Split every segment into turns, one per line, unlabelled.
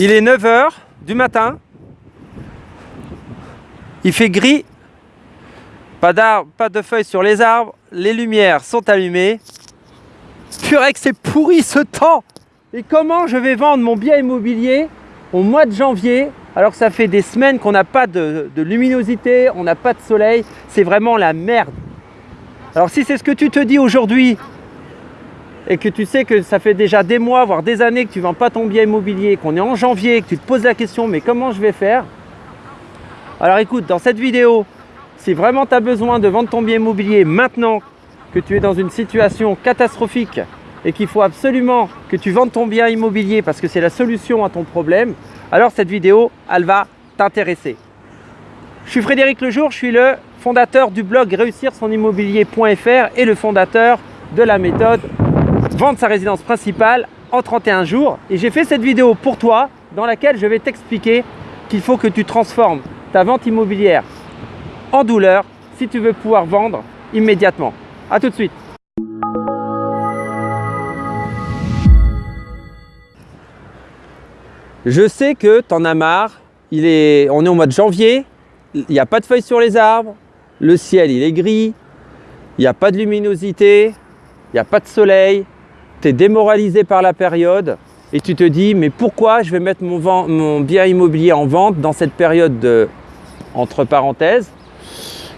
Il est 9h du matin. Il fait gris. Pas d'arbres, pas de feuilles sur les arbres. Les lumières sont allumées. Purée que c'est pourri ce temps Et comment je vais vendre mon bien immobilier au mois de janvier alors que ça fait des semaines qu'on n'a pas de, de luminosité, on n'a pas de soleil? C'est vraiment la merde. Alors si c'est ce que tu te dis aujourd'hui et que tu sais que ça fait déjà des mois, voire des années que tu ne vends pas ton bien immobilier, qu'on est en janvier, que tu te poses la question mais comment je vais faire? Alors écoute, dans cette vidéo, si vraiment tu as besoin de vendre ton bien immobilier maintenant que tu es dans une situation catastrophique et qu'il faut absolument que tu vendes ton bien immobilier parce que c'est la solution à ton problème, alors cette vidéo, elle va t'intéresser. Je suis Frédéric Lejour, je suis le fondateur du blog réussir son immobilier.fr et le fondateur de la méthode vendre sa résidence principale en 31 jours. Et j'ai fait cette vidéo pour toi dans laquelle je vais t'expliquer qu'il faut que tu transformes ta vente immobilière en douleur si tu veux pouvoir vendre immédiatement. A tout de suite. Je sais que tu en as marre, il est, on est au mois de janvier, il n'y a pas de feuilles sur les arbres, le ciel il est gris, il n'y a pas de luminosité, il n'y a pas de soleil, tu es démoralisé par la période et tu te dis mais pourquoi je vais mettre mon, bien immobilier en vente dans cette période de entre parenthèses?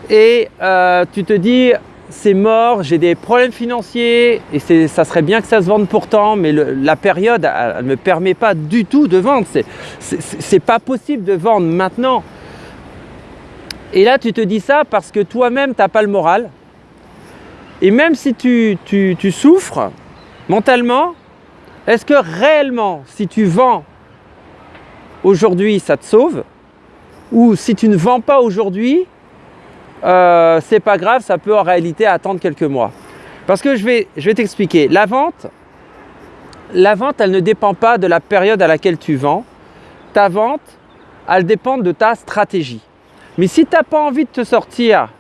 Et euh, tu te dis c'est mort, j'ai des problèmes financiers et ça serait bien que ça se vende pourtant, mais la période ne me permet pas du tout de vendre. C'est pas possible de vendre maintenant. Et là, tu te dis ça parce que toi-même, tu n'as pas le moral. Et même si tu, tu souffres mentalement, est-ce que réellement, si tu vends aujourd'hui, ça te sauve? Ou si tu ne vends pas aujourd'hui, euh, c'est pas grave, ça peut en réalité attendre quelques mois? Parce que je vais, t'expliquer. La vente, la vente, elle ne dépend pas de la période à laquelle tu vends. Ta vente, elle dépend de ta stratégie. Mais si tu n'as pas envie de te sortir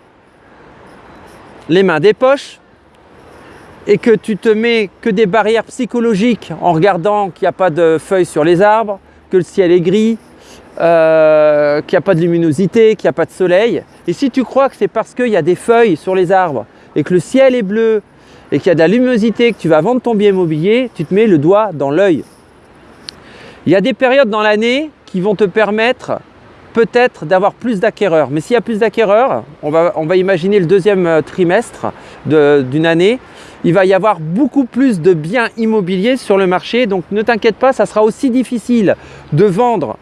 les mains des poches et que tu te mets que des barrières psychologiques en regardant qu'il n'y a pas de feuilles sur les arbres, que le ciel est gris, euh, qu'il n'y a pas de luminosité, qu'il n'y a pas de soleil. Et si tu crois que c'est parce qu'il y a des feuilles sur les arbres et que le ciel est bleu et qu'il y a de la luminosité, que tu vas vendre ton bien immobilier, tu te mets le doigt dans l'œil. Il y a des périodes dans l'année qui vont te permettre peut-être d'avoir plus d'acquéreurs. Mais s'il y a plus d'acquéreurs, on va, on va imaginer le deuxième euh, trimestre d'une année, il va y avoir beaucoup plus de biens immobiliers sur le marché. Donc ne t'inquiète pas, ça sera aussi difficile de vendre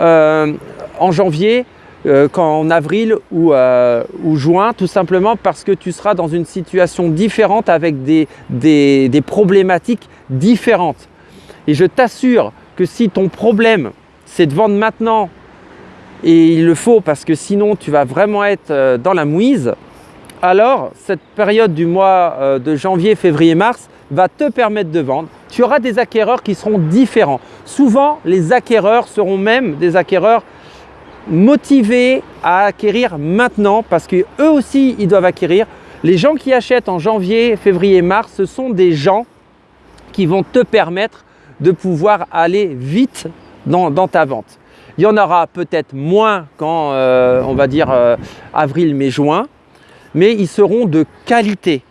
euh, en janvier euh, qu'en avril ou, euh, ou, juin, tout simplement parce que tu seras dans une situation différente avec des problématiques différentes. Et je t'assure que si ton problème, c'est de vendre maintenant, et il le faut parce que sinon tu vas vraiment être dans la mouise, alors cette période du mois de janvier, février, mars va te permettre de vendre tu auras des acquéreurs qui seront différents. Souvent, les acquéreurs seront même des acquéreurs motivés à acquérir maintenant parce qu'eux aussi, ils doivent acquérir. Les gens qui achètent en janvier, février, mars, ce sont des gens qui vont te permettre de pouvoir aller vite dans, ta vente. Il y en aura peut-être moins quand, euh, on va dire, euh, avril, mai, juin, mais ils seront de qualité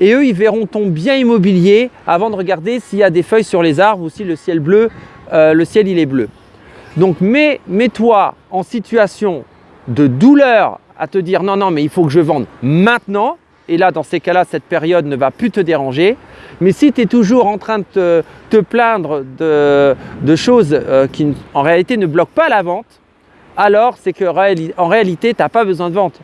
et eux, ils verront ton bien immobilier avant de regarder s'il y a des feuilles sur les arbres ou si le ciel bleu, euh, le ciel il est bleu. Donc mets-toi en situation de douleur à te dire non, non, mais il faut que je vende maintenant. Et là, dans ces cas-là, cette période ne va plus te déranger. Mais si tu es toujours en train de te, plaindre de, choses euh, qui en réalité ne bloquent pas la vente, alors c'est qu'en réalité, tu n'as pas besoin de, vente,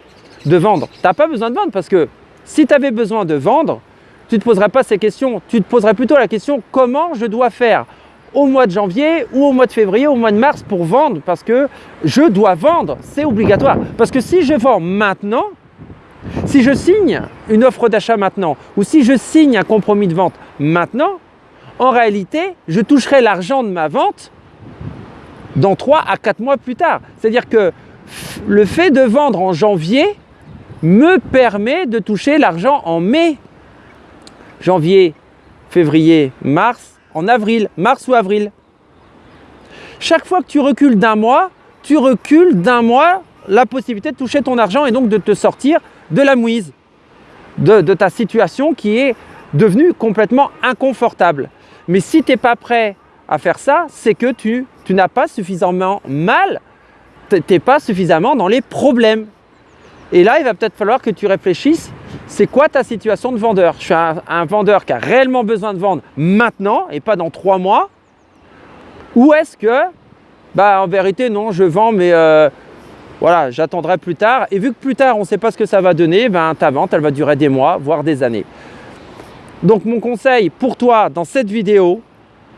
de vendre. Tu n'as pas besoin de vendre parce que si tu avais besoin de vendre, tu ne te poserais pas ces questions. Tu te poserais plutôt la question comment je dois faire au mois de janvier ou au mois de février, ou au mois de mars pour vendre parce que je dois vendre, c'est obligatoire. Parce que si je vends maintenant, si je signe une offre d'achat maintenant ou si je signe un compromis de vente maintenant, en réalité, je toucherai l'argent de ma vente dans 3 à 4 mois plus tard. C'est-à-dire que le fait de vendre en janvier me permet de toucher l'argent en mai, janvier, février, mars, en avril, mars ou avril. chaque fois que tu recules d'un mois, tu recules d'un mois la possibilité de toucher ton argent et donc de te sortir de la mouise, de, ta situation qui est devenue complètement inconfortable. Mais si tu n'es pas prêt à faire ça, c'est que tu, tu n'as pas suffisamment mal, tu n'es pas suffisamment dans les problèmes. Et là, il va peut-être falloir que tu réfléchisses, c'est quoi ta situation de vendeur? Je suis un, vendeur qui a réellement besoin de vendre maintenant et pas dans trois mois Ou est-ce que, bah, en vérité, non, je vends, mais euh, voilà, j'attendrai plus tard. Et vu que plus tard, on ne sait pas ce que ça va donner, ben, ta vente, elle va durer des mois, voire des années. Donc, mon conseil pour toi dans cette vidéo,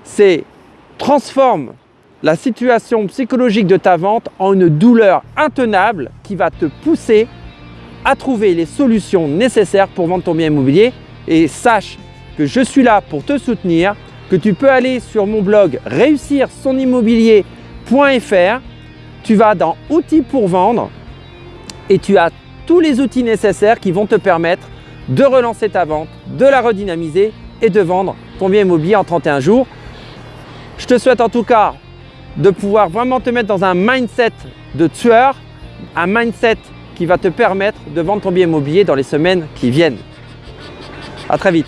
c'est transforme la situation psychologique de ta vente en une douleur intenable qui va te pousser à trouver les solutions nécessaires pour vendre ton bien immobilier. Et sache que je suis là pour te soutenir, que tu peux aller sur mon blog réussir son. Tu vas dans outils pour vendre et tu as tous les outils nécessaires qui vont te permettre de relancer ta vente, de la redynamiser et de vendre ton bien immobilier en 31 jours. Je te souhaite en tout cas de pouvoir vraiment te mettre dans un mindset de tueur, un mindset qui va te permettre de vendre ton bien immobilier dans les semaines qui viennent. À très vite.